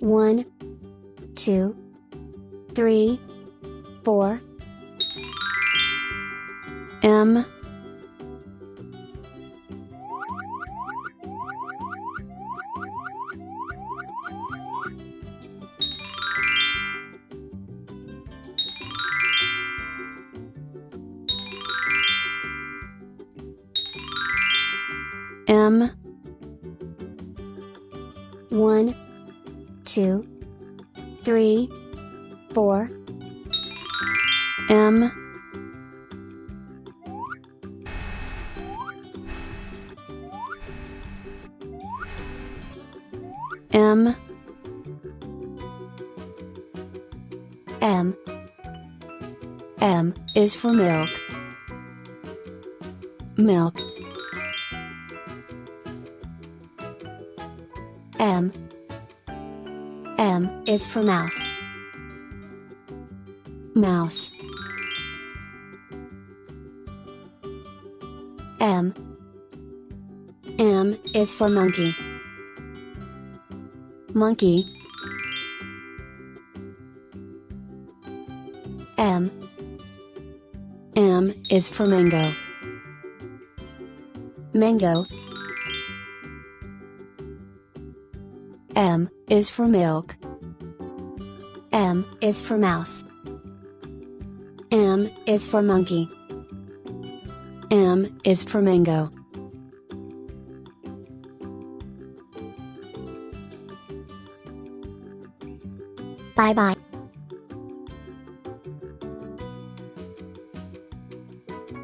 One, two, three, four. M M one, two, three, four. M M M M is for milk. Milk. M M is for mouse. Mouse. M M is for monkey. Monkey. M M is for mango. Mango. M is for milk. M is for mouse. M is for monkey. M is for mango. Bye bye.